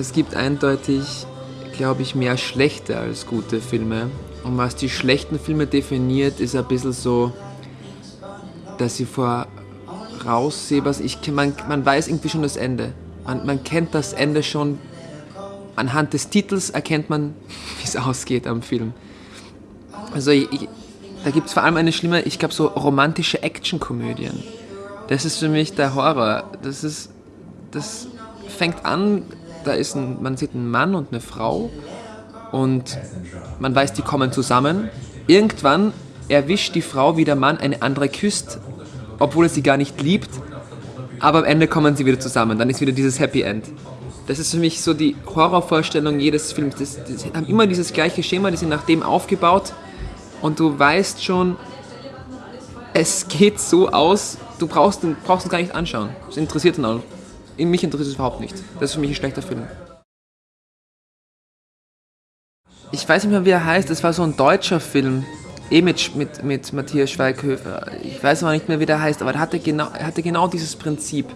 es gibt eindeutig, glaube ich, mehr schlechte als gute Filme. Und was die schlechten Filme definiert, ist ein bisschen so, dass sie voraussehbar sind. Man, man weiß irgendwie schon das Ende. Man, man kennt das Ende schon. Anhand des Titels erkennt man, wie es ausgeht am Film. Also ich, da gibt es vor allem eine schlimme, ich glaube so romantische Actionkomödien. Das ist für mich der Horror. Das ist, das fängt an, da ist ein, man sieht einen Mann und eine Frau und man weiß, die kommen zusammen. Irgendwann erwischt die Frau, wie der Mann eine andere küsst, obwohl er sie gar nicht liebt. Aber am Ende kommen sie wieder zusammen. Dann ist wieder dieses Happy End. Das ist für mich so die Horrorvorstellung jedes Films. Das, das haben immer dieses gleiche Schema, die sind nach dem aufgebaut. Und du weißt schon, es geht so aus, du brauchst, brauchst es gar nicht anschauen. Das interessiert dann auch. Mich interessiert es überhaupt nicht. Das ist für mich ein schlechter Film. Ich weiß nicht mehr, wie er heißt. Es war so ein deutscher Film. Eh mit, mit, mit Matthias Schweighöfer. Ich weiß aber nicht mehr, wie der heißt, aber er hatte, genau, er hatte genau dieses Prinzip.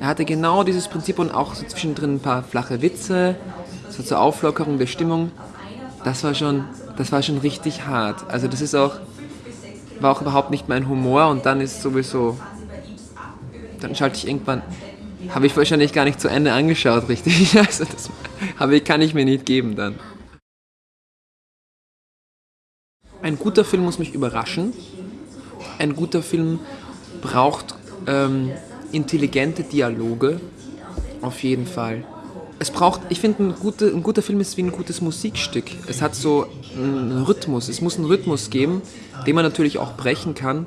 Er hatte genau dieses Prinzip und auch so zwischendrin ein paar flache Witze, so zur Auflockerung der Stimmung. Das war schon, das war schon richtig hart. Also das ist auch, war auch überhaupt nicht mein Humor und dann ist sowieso, dann schalte ich irgendwann, habe ich wahrscheinlich gar nicht zu Ende angeschaut, richtig. Also das kann ich mir nicht geben dann. Ein guter Film muss mich überraschen. Ein guter Film braucht ähm, intelligente Dialoge, auf jeden Fall. Es braucht, ich finde, ein, gute, ein guter Film ist wie ein gutes Musikstück. Es hat so einen Rhythmus, es muss einen Rhythmus geben, den man natürlich auch brechen kann,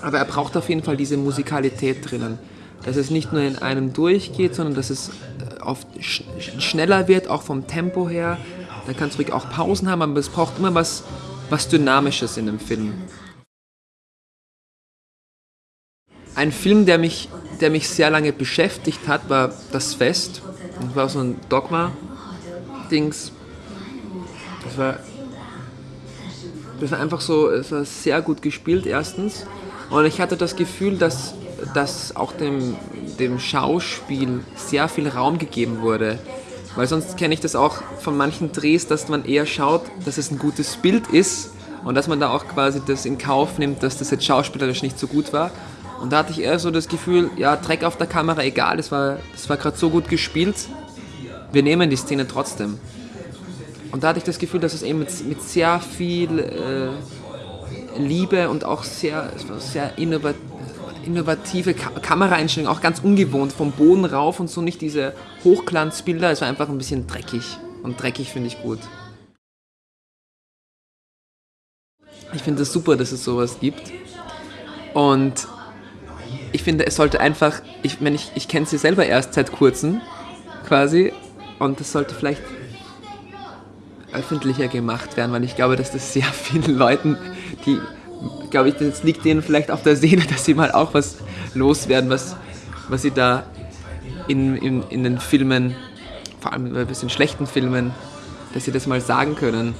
aber er braucht auf jeden Fall diese Musikalität drinnen. Dass es nicht nur in einem durchgeht, sondern dass es äh, oft sch schneller wird, auch vom Tempo her. Dann kann es ruhig auch Pausen haben, aber es braucht immer was, was Dynamisches in dem Film. Ein Film, der mich, der mich sehr lange beschäftigt hat, war Das Fest. Das war so ein Dogma-Dings. Das war, das war einfach so, es war sehr gut gespielt erstens. Und ich hatte das Gefühl, dass, dass auch dem, dem Schauspiel sehr viel Raum gegeben wurde. Weil sonst kenne ich das auch von manchen Drehs, dass man eher schaut, dass es ein gutes Bild ist und dass man da auch quasi das in Kauf nimmt, dass das jetzt schauspielerisch nicht so gut war. Und da hatte ich eher so das Gefühl, ja, Dreck auf der Kamera, egal, das war, das war gerade so gut gespielt, wir nehmen die Szene trotzdem. Und da hatte ich das Gefühl, dass es eben mit, mit sehr viel äh, Liebe und auch sehr, sehr innovativ innovative Kameraeinstellungen, auch ganz ungewohnt, vom Boden rauf und so nicht diese Hochglanzbilder, es war einfach ein bisschen dreckig und dreckig finde ich gut. Ich finde es super, dass es sowas gibt und ich finde, es sollte einfach, ich, ich, ich kenne sie selber erst seit kurzem quasi und es sollte vielleicht öffentlicher gemacht werden, weil ich glaube, dass das sehr vielen Leuten, die glaube ich, das liegt denen vielleicht auf der Seele, dass sie mal auch was loswerden, was, was sie da in, in, in den Filmen, vor allem ein bisschen schlechten Filmen, dass sie das mal sagen können.